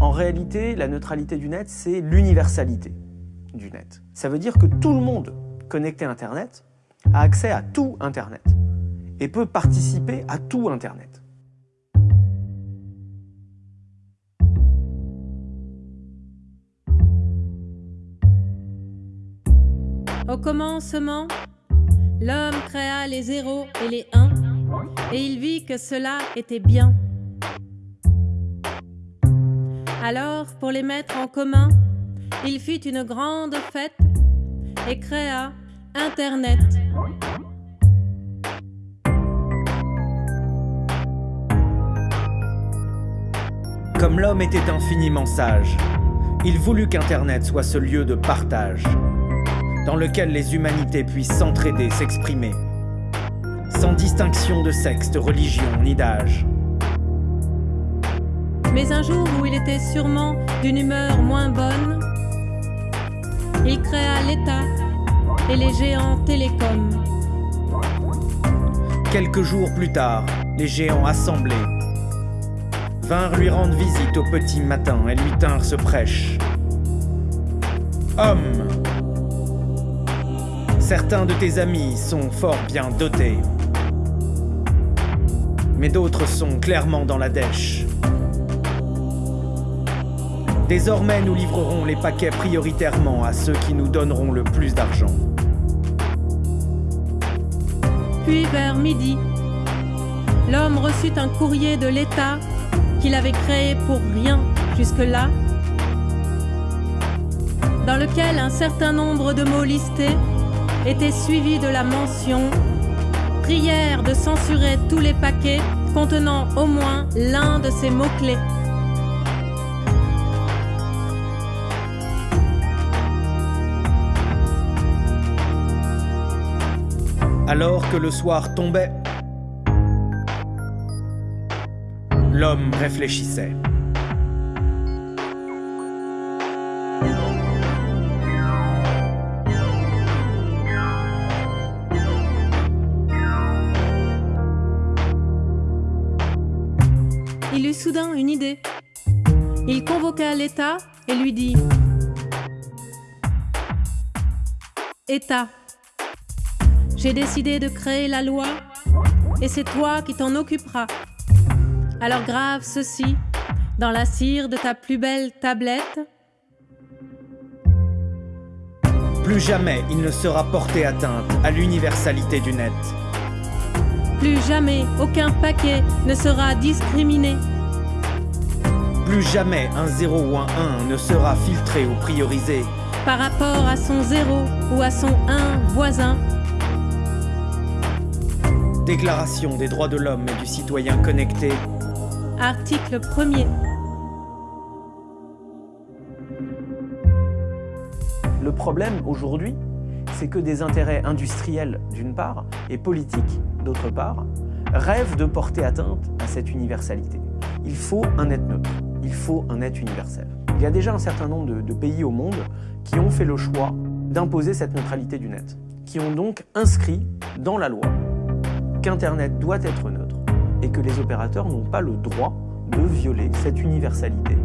En réalité, la neutralité du net, c'est l'universalité du net. Ça veut dire que tout le monde connecté à Internet a accès à tout Internet et peut participer à tout Internet. Au commencement, l'homme créa les zéros et les uns, et il vit que cela était bien. Alors, pour les mettre en commun, il fit une grande fête et créa Internet. Comme l'homme était infiniment sage, il voulut qu'Internet soit ce lieu de partage dans lequel les humanités puissent s'entraider, s'exprimer, sans distinction de sexe, de religion ni d'âge. Mais un jour où il était sûrement d'une humeur moins bonne, il créa l'État et les géants télécoms. Quelques jours plus tard, les géants assemblés vinrent lui rendre visite au petit matin et lui tinrent ce prêche. Homme, Certains de tes amis sont fort bien dotés. Mais d'autres sont clairement dans la dèche. Désormais, nous livrerons les paquets prioritairement à ceux qui nous donneront le plus d'argent. Puis vers midi, l'homme reçut un courrier de l'État qu'il avait créé pour rien jusque-là, dans lequel un certain nombre de mots listés était suivi de la mention prière de censurer tous les paquets contenant au moins l'un de ces mots-clés. Alors que le soir tombait, l'homme réfléchissait. il eut soudain une idée. Il convoqua l'État et lui dit État, j'ai décidé de créer la loi et c'est toi qui t'en occuperas. Alors grave ceci dans la cire de ta plus belle tablette. Plus jamais il ne sera porté atteinte à l'universalité du net. Plus jamais aucun paquet ne sera discriminé. Plus jamais un 0 ou un 1 ne sera filtré ou priorisé. Par rapport à son 0 ou à son 1 voisin. Déclaration des droits de l'homme et du citoyen connecté. Article 1er. Le problème aujourd'hui, c'est que des intérêts industriels d'une part et politiques d'autre part rêvent de porter atteinte à cette universalité. Il faut un net neutre, il faut un net universel. Il y a déjà un certain nombre de, de pays au monde qui ont fait le choix d'imposer cette neutralité du net, qui ont donc inscrit dans la loi qu'Internet doit être neutre et que les opérateurs n'ont pas le droit de violer cette universalité